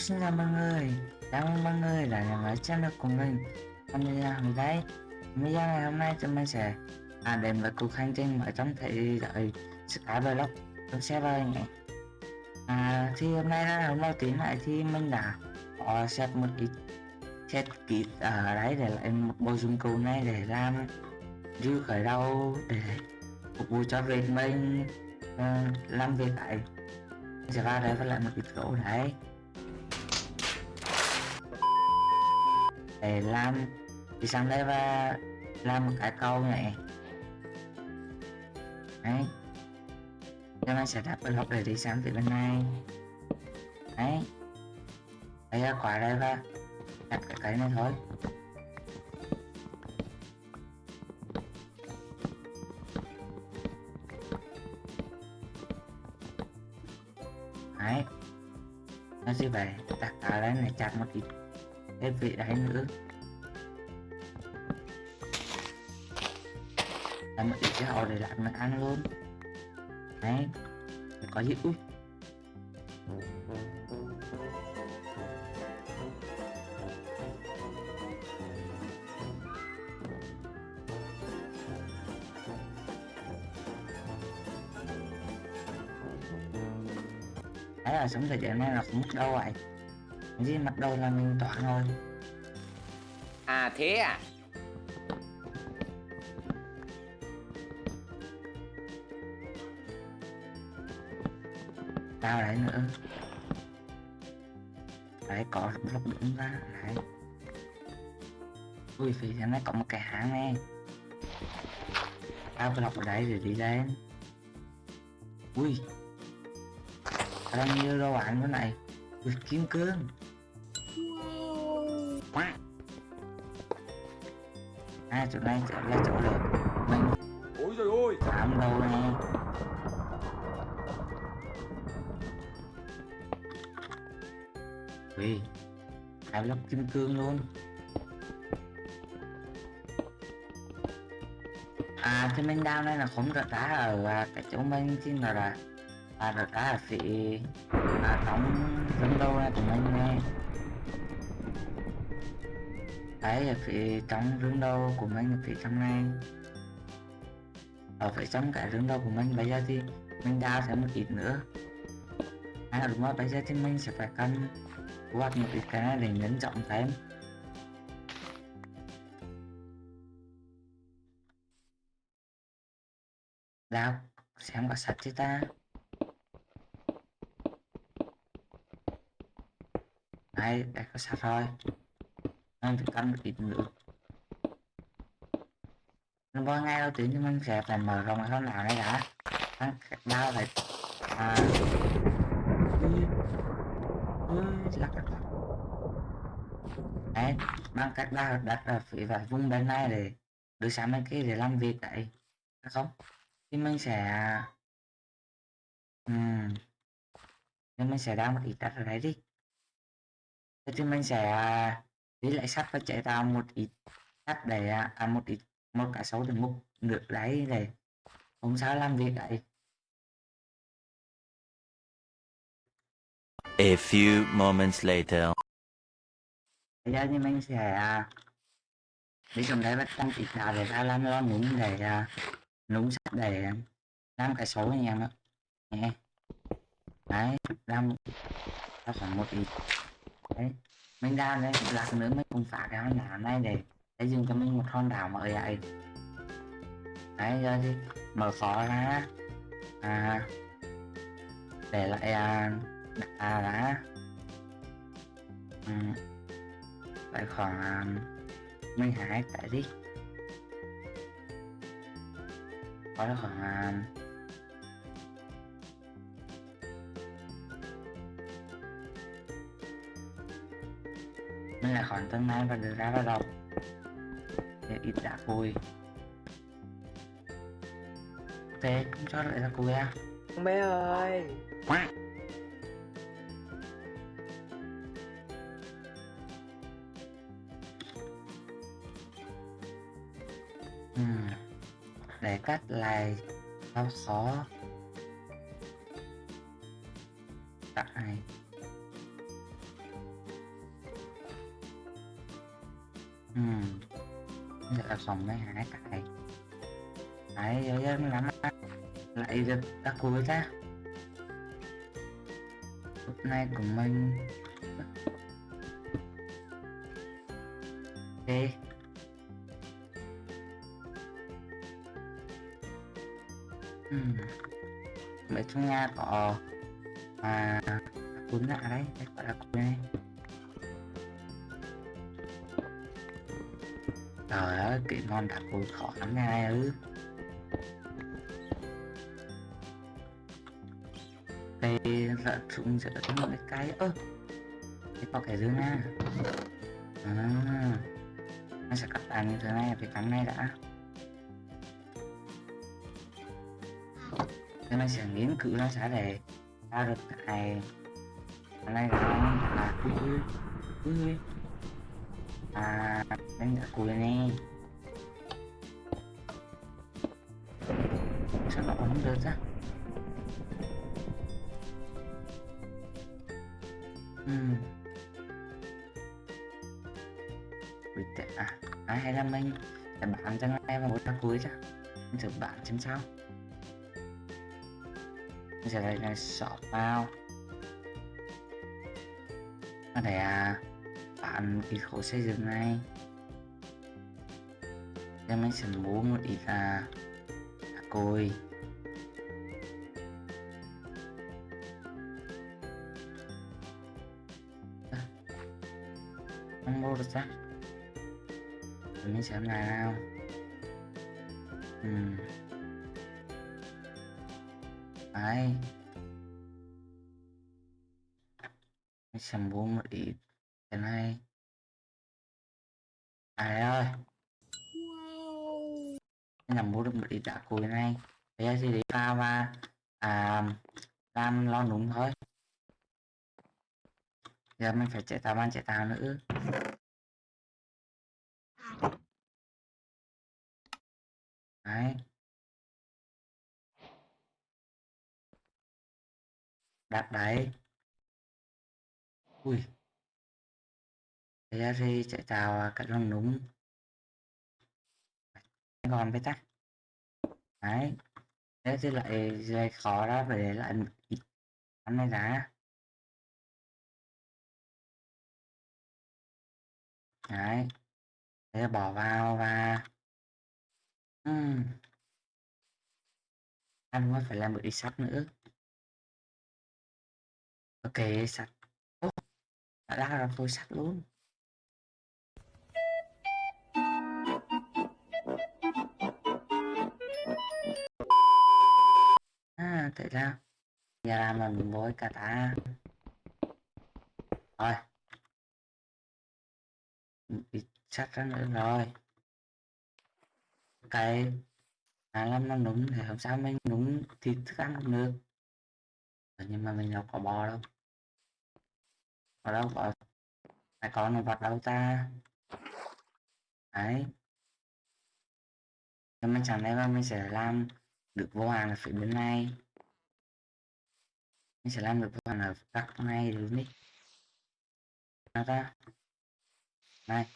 xin chào mọi người. Chào mừng mọi người đã nhận lại channel của mình. Hôm nay hôm đấy. Video ngày hôm nay chúng mình sẽ à, đến với cuộc hành trình ở trong thế giới Skyblock. Trong server này. À, Thì hôm nay là hôm đầu tiên lại thì mình đã có set một ít set kit ở đấy để lại một bộ dụng cụ này để làm dư khởi đầu để phục vụ cho việc mình uh, làm việc tại sẽ vào đây và lại một ít gỗ đấy để làm đi sang đây và làm một cái câu này. Đấy. Cho nên sẽ đặt block để đi sang phía bên này. Đấy. Đây là quả đây và đặt cái cái này thôi. Đấy. Nó sẽ về đặt ở đây này, chặt một ít cái vị đấy nữa. Làm một ít cái để làm nó ăn luôn. Đấy có gì? Úp đấy, là sống thời gian này là không mất đâu vậy gì mặt đầu là mình tỏa thôi À thế à? tao đấy nữa. Đấy có lọc đúng ra đấy ui phía trên này có một cái hang này. Tao cái lọc ở đấy để đi lên. Ui bao nhiêu đồ ăn cái này? Ui kim cương à chỗ này sẽ là chỗ để mình Ôi trời ơi! làm đâu nè. Ui hai lốc kim cương luôn. À thì mình down đây là không rớt đá ở à, cái chỗ mình chứ là là à rớt đá ở phía à, trong rừng đâu này của mình nè đấy là phía trong rừng đầu của mình, ở phía trong này. Ở phía trong cái rừng đầu của mình, bây giờ thì mình đào thêm một ít nữa. À đúng rồi, bây giờ thì mình sẽ phải cần quạt một ít cái này để nhấn rộng thêm. Đào, xem có sạch chứ ta? Đây đây có sạch rồi ăn phải canh một ít nữa nó bao ngay đâu tuyển cho mình sẽ phải mở rộng cái con nào này đã. Đau phải à. Lắc lắc lắc. Đấy bằng cách đau đặt ở phía và vùng bên này để đưa sang bên kia để làm việc đấy. Không? Thì mình sẽ um, thì mình sẽ đang một ít đất ở đấy đi. Thế thì mình sẽ à, lấy lại sắt và chạy tạo một ít sắt để à, một ít một cả số để mục được đấy để không sao làm việc đấy. A few moments later. bây giờ thì mình sẽ à, đi trong đấy bắt tăng ít đá để ra làm lo núng để à, núng sắt để làm cái số này nữa nhé đấy làm ra khoảng một ít. Đấy mình ra đây lạc nữa mình cũng phá cái hòn đảo này để để dùng cho mình một hòn đảo mới vậy đấy rồi thì mở khó ra. À để lại à, à đã ừ. lại khoảng à, 12 tại đi. Có khoảng à, mình lại khoảng tương lai và được ra vào đầu để ít đã vui thế không cho lại là vui à? Con bé ơi! Ừ. để cắt lại sao khó tại ừ Giờ là phòng mấy hải cài. Đấy, giờ giờ lắm. Lại giật ta cuối ra, hôm nay của mình Ok. ừ Ở trong nhà có à cuốn lại đấy, đây gọi là cuốn này. Trời ơi, kỹ ngon đặt vui khó lắm nha ư. Đây là trụng giữa trong cái cái ơ. cái có cái dưới nha. À. Nó sẽ cắt tàn như thế này phải cắn này đã. Thế mình sẽ nghiên cứu nó sẽ để ra được cái cái này là là ui ui ui ui à đánh giá cùi này sao nó không được ra ừ. Ui tệ à. Ai hay là mình để bạn cho ngay và một ra cuối ra mình thử bạn xem sao. Mình sẽ lấy này sọt vào ở đây à bạn cái khối xây dựng này. Cho mình sẽ mua một ít là là cồi không mua được chắc. Để mình xem nào. Ừm. Đấy. Mình sẽ mua một ít cái này. À đây ơi Mình là mua được một ít đá cùi này. Bây giờ thì đi ra và à, làm lo núng thôi. Giờ mình phải chạy tàu ban chạy tàu nữa. Đấy. Đặt đấy. Ui thế thì chạy chào à, cả con núng còn với ta. Đấy. Thế thì lại lại khó ra phải để lại ít ăn này đã. Đấy. Thế là bỏ vào và uhm. ăn mới phải làm một ít sắt nữa. Ok, sắt. Đã ra rồi tôi sắt luôn. À tại sao giờ làm là mình bối cả ta. Rồi. Bị chắc chắn nữa rồi. Cái hàng làm nó đúng thì không sao mình đúng thịt thức ăn cũng được. Ờ, nhưng mà mình đâu có bò đâu. Ở đâu có ai có nó vật đâu ta. Đấy. Thì mình chẳng lẽ mình sẽ làm được vô hàng là phải bên này. Mình sẽ làm được vô hàng ở các này được đi. Nào ta. Này.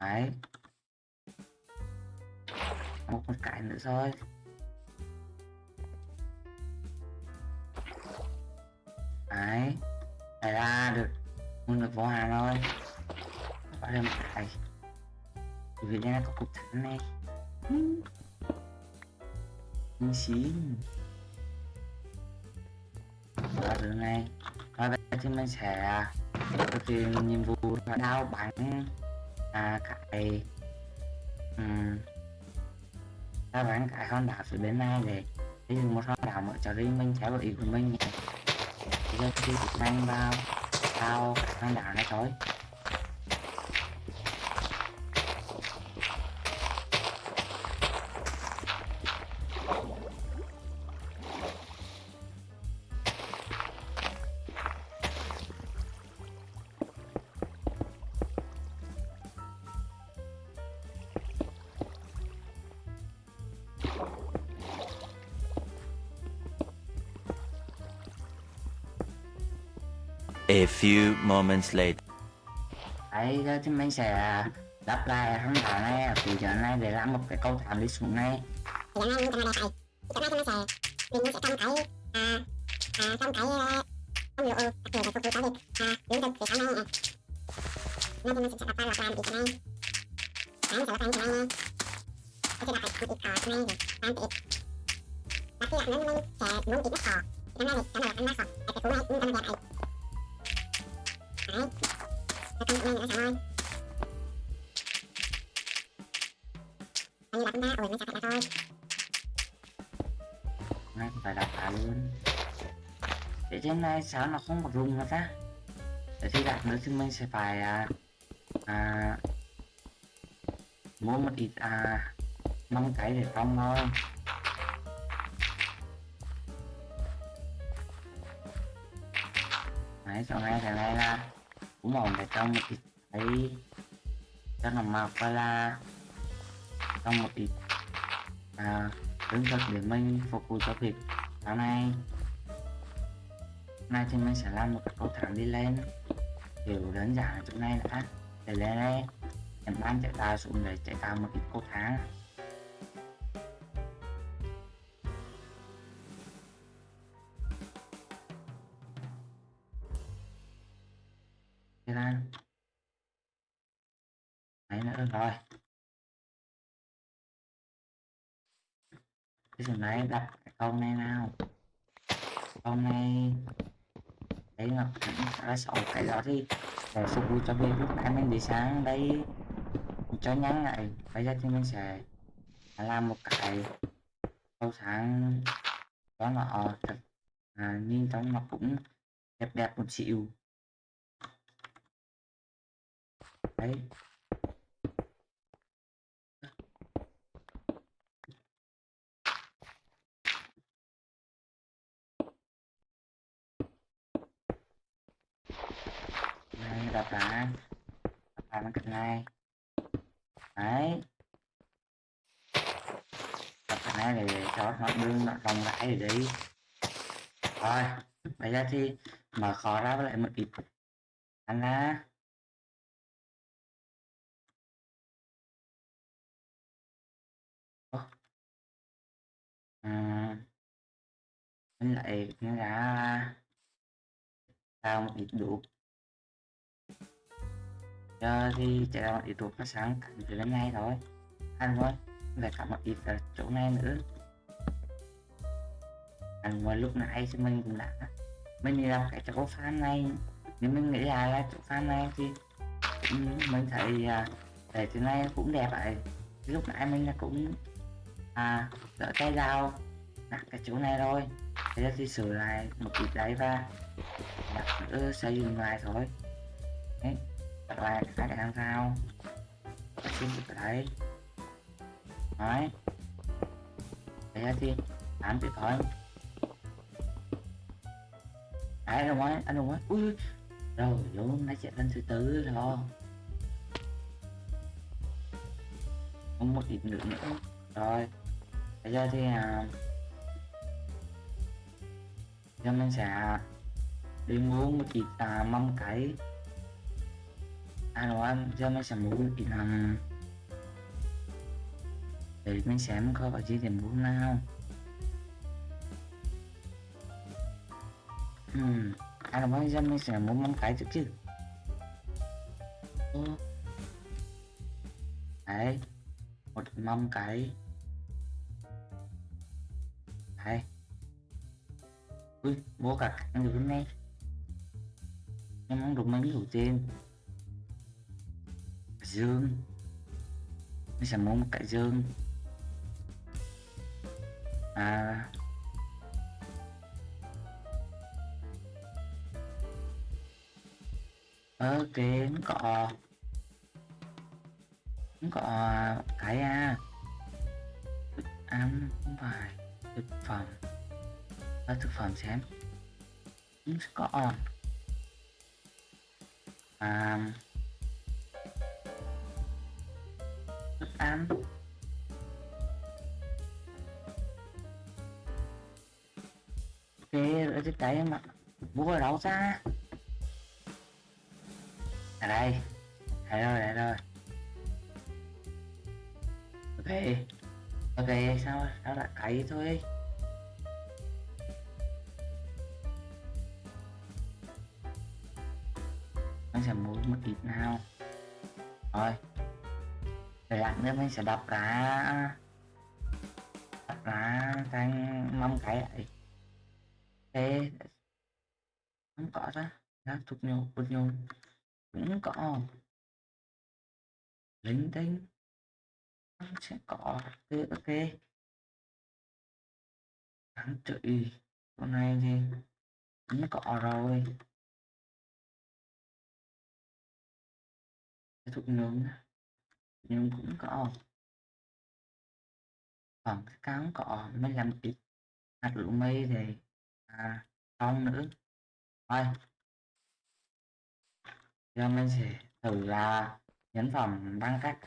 Đấy. Một con cái nữa thôi. Đấy. Đây ra được. Muốn được vô hàng rồi có thêm một cái vì đây có cục thẳng này. Mình xin và từ này. Và bây giờ thì mình sẽ thực hiện nhiệm vụ là đao bắn. À, cái ừ. um, đao bắn cái con đảo phía bên này để ví dụ một con đảo mở cho riêng mình theo ý của mình. Nhé bây giờ thì mang vào đao cái con đảo này thôi. Few moments later. đấy giờ thì mình sẽ lắp lại hòn đá này từ giờ này để làm một cái cầu thang đi xuống này lần này sẽ làm đây thì này thì mình sẽ mình sẽ trồng cái à à trồng cái ông lụa đặc biệt là phục vụ cho việc à thực từ sau này nè nên mình sẽ ra lọc làm ít này mình sẽ lọc làm cái này cái một ít cỏ này rồi làm ít và khi đặt nó mình sẽ muốn ít nó thì năm nay thì cái này là ăn nó cỏ cái này cũng ăn đẹp này đấy cái con này nữa sao thôi anh như đặt ba ủi nó chặt lại thôi này phải đặt cả luôn. Để trên này sao nó không có rung nữa ta. Để khi đặt nữa thì mình sẽ phải à, à, mua một ít à, măng cái để trong thôi. Đấy sau này thằng này là cũng ổn để trong một ít thấy cho nó màu và là trong một ít à, lương thực để mình phục vụ cho việc tháng nay. Nay thì mình sẽ làm một cái cầu thẳng đi lên kiểu đơn giản chỗ này đã để lên đây em ban chạy ta xuống để chạy cao một ít cầu thang. Cái phần đấy đặt cái câu này nào. Câu này đấy là đã sáu cái đó thì để phục vụ cho việc lúc nãy mình đi sáng đấy cho nhắn lại. Bây giờ thì mình sẽ làm một cái câu sáng đó là thật à, nhìn trong nó cũng đẹp đẹp một xíu. Đấy. Gặp bạn gặp bạn lại cái này đấy. Gặp bạn này để cho nó đương nó rộng rãi để đi. Rồi bây giờ thì mở khó ra với lại một ít anh ra à, mình lại nó ra sao một ít đủ giờ thì chạy ra một ít thuốc phát sáng cảnh lên ngay thôi. Ăn thôi lại cả một ít ở chỗ này nữa. Ăn ngoài lúc nãy thì mình cũng đã, mình đi làm cái chỗ fan này, nếu mình nghĩ là là chỗ fan này thì mình thấy à, để từ này cũng đẹp vậy lúc nãy mình là cũng à đỡ tay dao đặt cái chỗ này rồi. Thế giờ thì sửa lại một ít đấy và đặt nữa xây dựng lại thôi. Đấy các bạn hai cái làm sao xin được cái đấy. Đấy. Thế thì làm thì thôi. Đấy anh đúng anh đúng ui rồi luôn nói chuyện lên thứ tư rồi. Không một ít nữa nữa. Rồi. Bây giờ thì à, giờ mình sẽ đi mua một ít à, mâm cái à đồ ăn cho mấy sản mua một ít để mình xem có cái gì để mua nào ừ à đồ ăn giờ mấy sản mua mâm cái trước chứ. Ô. đấy, một mâm cái đấy. Ui mua cả ăn được hôm nay em ăn được mấy đầu tiên? Dương. Mình sẽ mua một cái dương. À. Ok nó có nó có cái à. Thức ăn không phải. Thực phẩm. À, thực phẩm xem. Nó sẽ có. À, thức ăn ok ở cái em ạ. Mua ở đâu ra ở đây. Đây rồi đây rồi. Ok. Ok, sao sao lại cày thôi? Mình sẽ mua một ít nào. Rồi rồi lát nữa mình sẽ đập ra. Đập ra thành mâm cái lại thế, không có ra nó thuộc nhau bột nhau cũng có. Linh tinh. Nó sẽ có. Ok ok. Đáng trị con này thì cũng có rồi. Thuộc nhung nhưng cũng có còn cái cán cọ mới làm ít hạt lũ mây thì à không nữa. Thôi. Giờ mình sẽ thử là nhấn phẩm bằng cách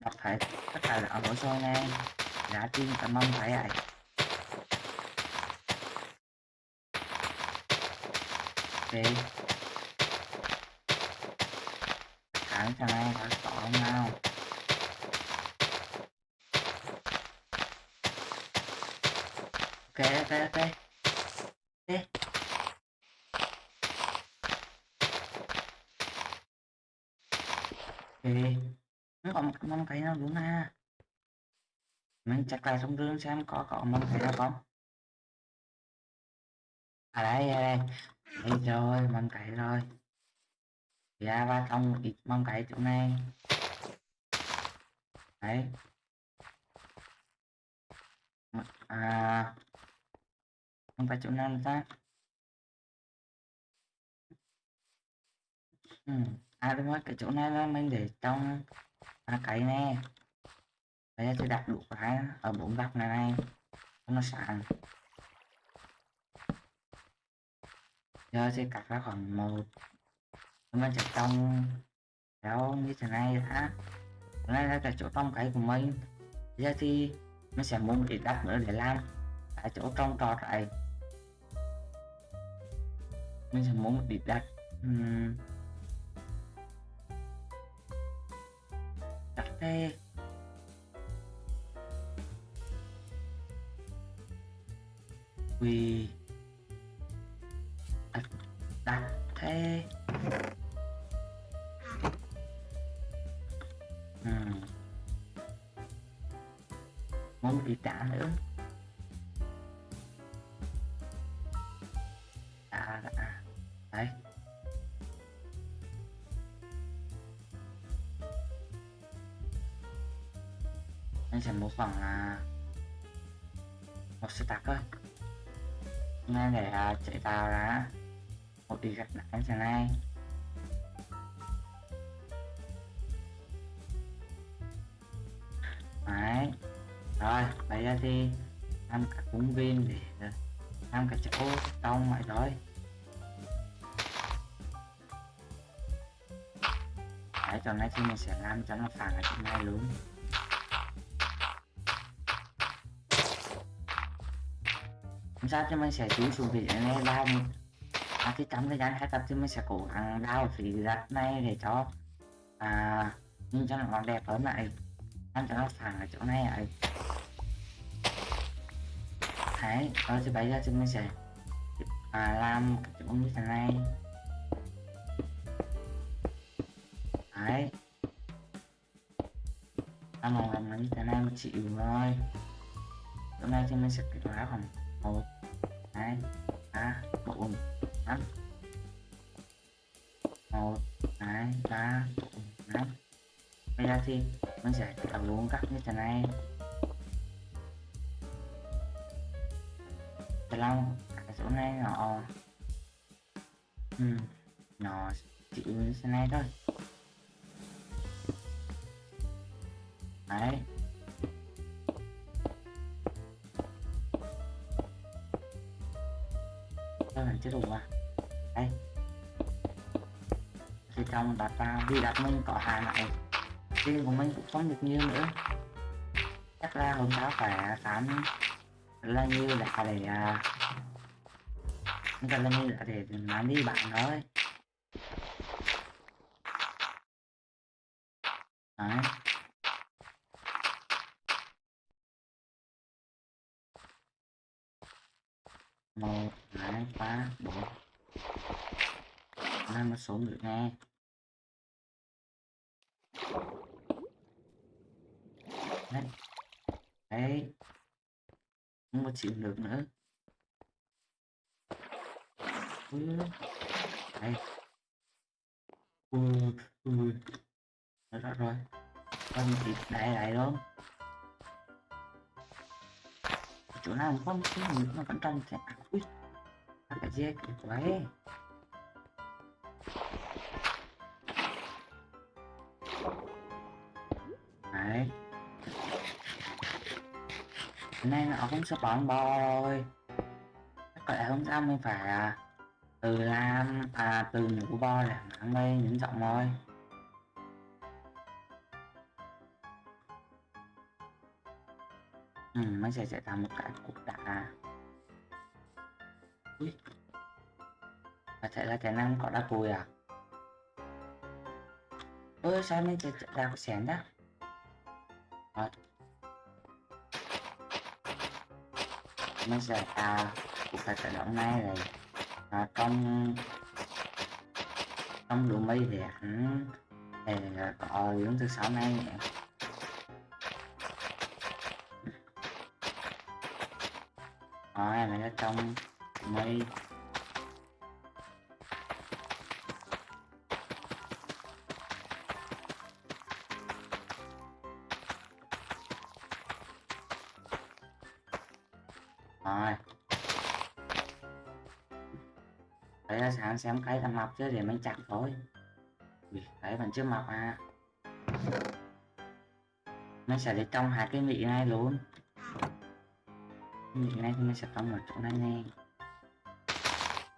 đọc thấy tất cả là hồ sơ nghe giá tin, cảm mong thấy ạ. Ok thẳng cho nghe thôi chọn nào? Ok ok ok. Ok. Ok. Nó còn một mâm cây nào đúng ha? Mình chắc lại trong gương xem có có mâm cây nào không? À đây à đây. Đây rồi, mâm cây rồi. Ra ba trong ít mâm cây chỗ này đấy. À không phải chỗ nào ta? Ừ. à đúng rồi cái chỗ này là mình để trong à, cái này bây giờ tôi đặt đủ cái ở bốn góc này này nó sẵn giờ sẽ cắt ra khoảng một. Mình sẽ trong kéo như thế này đã đây là chỗ trong cái của mình giờ thì mình sẽ muốn một ít đất nữa để làm. Tại chỗ trong trò này mình sẽ muốn một ít đất. Uhm. đặt thế. Vì đặt, đặt thế. Bị trả nữa. À đã đấy. Anh sẽ à, một khoảng là à, một stack thôi. Ngay để chạy tàu ra một đi gạch lại thế này bây thì làm cả công viên để ờ, làm cả chỗ trong mọi rồi đấy chỗ này thì mình sẽ làm cho nó phẳng ở chỗ này luôn. Không sao cho mình sẽ chú xuống vị này làm à, thì trong thời gian hai tập thì mình sẽ cố gắng đào phía đất này để cho à, nhìn cho nó đẹp hơn lại. Ăn cho nó phẳng ở chỗ này ấy thái rồi thì bây giờ thì mình sẽ à, làm cái chỗ như thế này. Đấy. Làm một làm như thế này một chịu thôi hôm nay thì mình sẽ kết quả khoảng một. Hai ba bốn năm. Một hai ba bốn năm. Bây giờ thì mình sẽ tạo luôn cắt như thế này. Thế long cái chỗ này nó ừ, nó chỉ như thế này thôi. Đấy. Tôi phải chưa đủ à. Đây. Thì trong đặt ra vì đặt mình có hai lại riêng của mình cũng không được nhiều nữa. Chắc là hôm đó phải khám là như là để à, chúng ta là như là để bán đi bạn thôi đấy. Một, hai, ba, bốn. Năm một số người nghe. Đấy. Đấy không có chịu được nữa. Ui đây ui ui. Đó, đó rồi. Con thịt đại lại luôn. Chỗ nào không có cái nó vẫn trong chạy ui à, cái gì quái. Hôm nay nó cũng sắp bán bo Chắc có lẽ hôm sau mình phải à, từ làm à từ ngủ bo làm ăn đây những giọng thôi ừ, mình sẽ sẽ làm một cái cục đá. Ui. Và thế là cái năng có đá cùi à? Ôi sao mình sẽ làm cái xén đó mình sẽ à cuộc phải khởi động này rồi. À, trong trong đủ mây thì hắn thì có những thứ sáu này nhỉ? rồi mình ở trong mấy đấy là sáng xem cái thằng mọc chứ để mình chặt thôi. Ui, đấy vẫn chưa mọc à. Mình sẽ để trong hai cái vị này luôn. Vị này thì mình sẽ trong một chỗ này nè.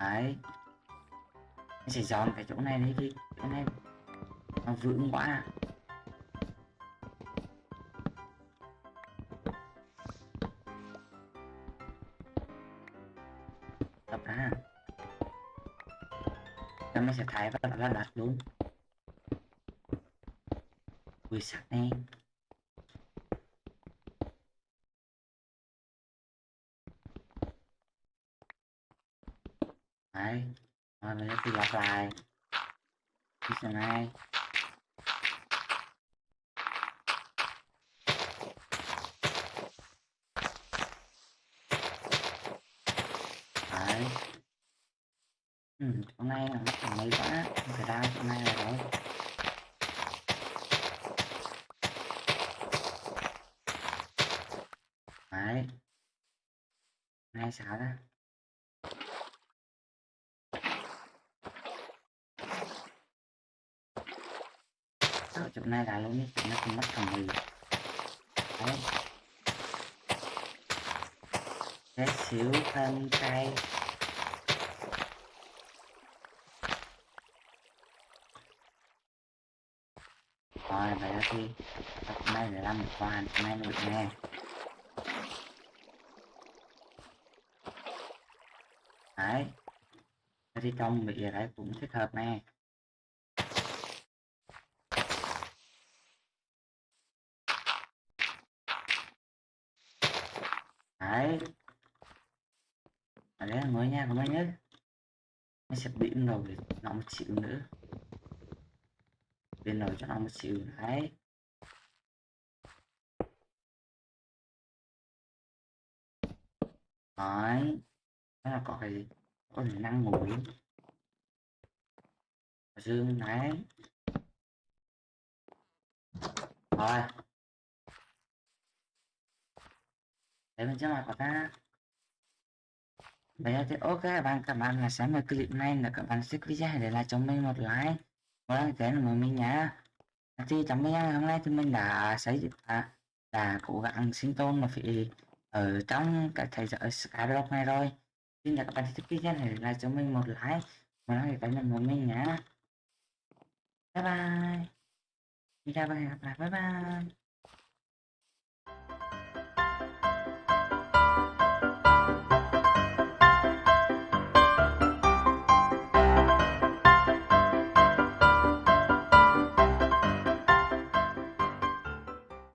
Đấy. Mình sẽ dọn cái chỗ này đi đi chỗ này nó vững quá à. Rồi mình sẽ là đặt luôn ui sắc nè đấy rồi mình sẽ lặp lại. Đi xem này đấy. Ừ, hôm nay là nó còn mấy quá không phải ra chỗ này là rồi đấy này xả ra ở chỗ này là luôn ấy, nó không mất thằng gì đấy. Bé xíu thân cây. Rồi vậy đó thì Tập này để làm một hoàn hôm nay được nghe đấy. Thì trong bị đấy cũng thích hợp nè. Đấy. Ở đấy là ngồi nha của mình nhé nó sẽ bị rồi nó một xíu nữa. Bên rồi cho nó một chịu đấy. Đấy nó là có cái, có thể năng ngủ dương đấy. Rồi. Để mình cho mặt của ta. Vậy thì ok các bạn các bạn là xem được clip này là các bạn sẽ video để lại cho mình một like. Một like cái của mình nhá. Thì trong video hôm nay thì mình đã xây dựng là đã cố gắng sinh tồn mà phải ở trong cái thế giới Skyblock này rồi xin chào các bạn thích video này là cho mình một like. Một like cái của mình nhá. Bye bye. Video và hẹn gặp lại. Bye bye.